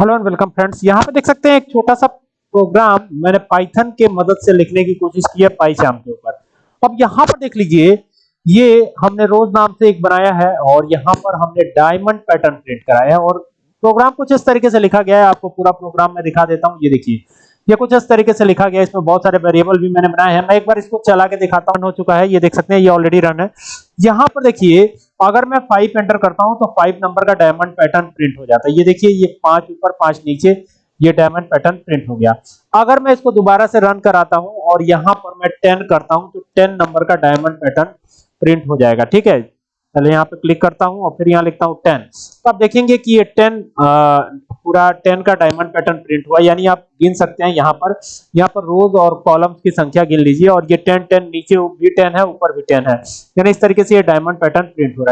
Hello and welcome friends यहाँ पे देख सकते हैं एक छोटा सा प्रोग्राम मैंने पाइथन के मदद से लिखने की कोशिश की है पाइचाम के ऊपर। अब यहाँ पर देख लीजिए, ये हमने रोज नाम से एक बनाया है और यहाँ पर हमने डायमंड पैटर्न प्रिंट कराया है और प्रोग्राम कुछ इस तरीके से लिखा गया है। आपको पूरा प्रोग्राम मैं दिखा देता हूँ। ये देखिए, ये कुछ इस तरीके से लिखा गया है। इसमें बहुत सारे वेरिएबल भी मैंने बनाए हैं। मैं एक बार इसको चला के दिखाता हूँ। हो चुका है। ये देख सकते हैं, ये ऑलरेडी रन है। यहाँ पर देखिए अगर मैं फाइव एंटर करता हूँ तो फाइव नंबर का डायमंड पैटर्न प्रिंट हो जाता है। ये देखिए, ये पाँच ऊपर, पाँच नीचे, ये डायमंड पैटर्न प्रिंट हो गया। अगर मैं इसको दोबारा से रन कराता हूँ और यहाँ पर मैं टेन करता हूँ तो टेन नंबर का डायमंड पैटर्न प्रिंट हो जाएगा। ठीक है? पहले यहाँ पे क्लिक करता हूँ और फिर यहाँ लिखता हूँ टेन तो आप देखेंगे कि ये टेन पूरा टेन का डायमंड पैटर्न प्रिंट हुआ। यानी आप गिन सकते हैं यहाँ पर यहाँ पर रोज और कॉलम्स की संख्या गिन लीजिए और ये टेन टेन नीचे भी टेन है, ऊपर भी टेन है। यानी इस तरीके से ये डायमंड पैटर्न प्रिंट हो रहा है।